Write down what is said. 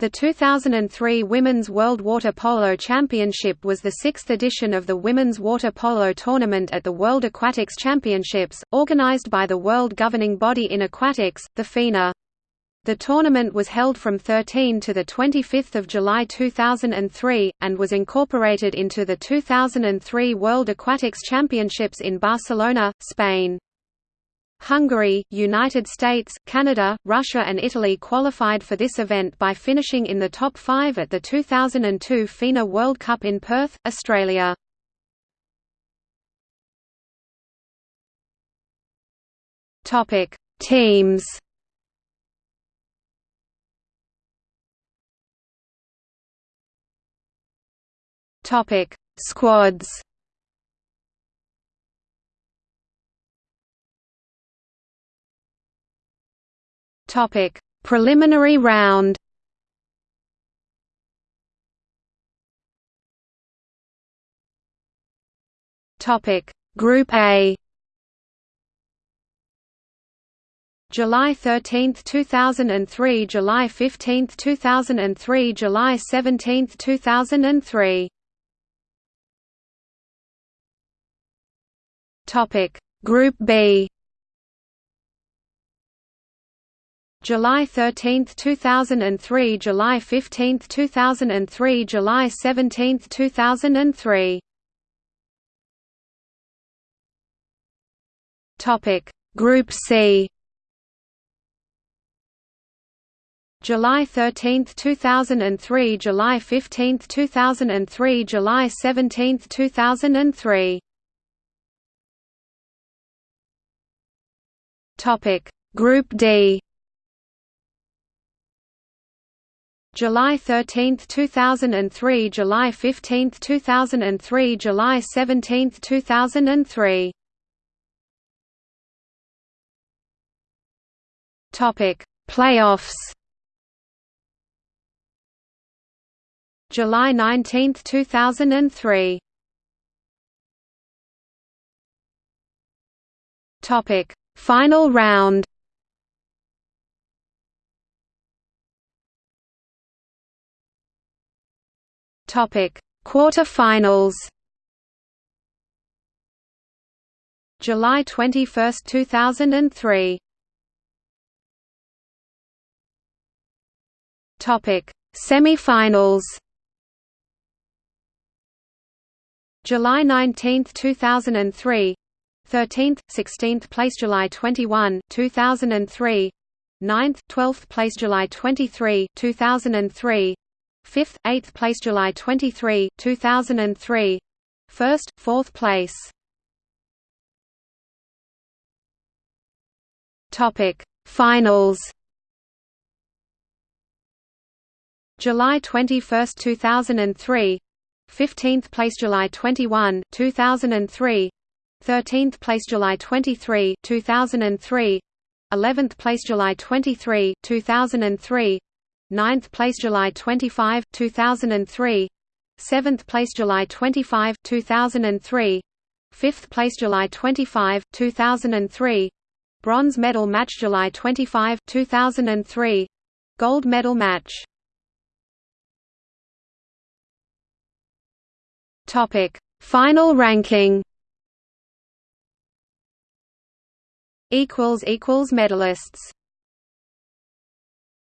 The 2003 Women's World Water Polo Championship was the sixth edition of the Women's Water Polo Tournament at the World Aquatics Championships, organized by the world governing body in aquatics, the FINA. The tournament was held from 13 to 25 July 2003, and was incorporated into the 2003 World Aquatics Championships in Barcelona, Spain. Hungary, United States, Canada, Russia and Italy qualified for this event by finishing in the top five at the 2002 FINA World Cup in Perth, Australia. Teams Topic: Squads. Topic: Preliminary round. Topic: Group A. July 13, 2003 July 15, 2003 July 17, 2003 Topic Group B July 13, 2003 July 15, 2003 July 17, 2003 Topic. Group C. July 13, 2003 July 15, 2003 July 17, 2003 Topic. Group D July 13, 2003 July 15, 2003 July 17, 2003 Topic Playoffs. July 19, 2003 Topic Final round Topic. Quarter-finals July 21, 2003 Topic. Semi-finals July 19, 2003 13th, 16th place July 21, 2003 9th, 12th place July 23, 2003 5th, 8th place July 23, 2003 1st, 4th place. Finals. July 21, 2003 15th place July 21, 2003 13th place July 23, 2003 11th place July 23, 2003 9th place July 25, 2003 7th place July 25, 2003 5th place July 25, 2003 Bronze medal match July 25, 2003 Gold medal match. Topic Final ranking. Equals equals medalists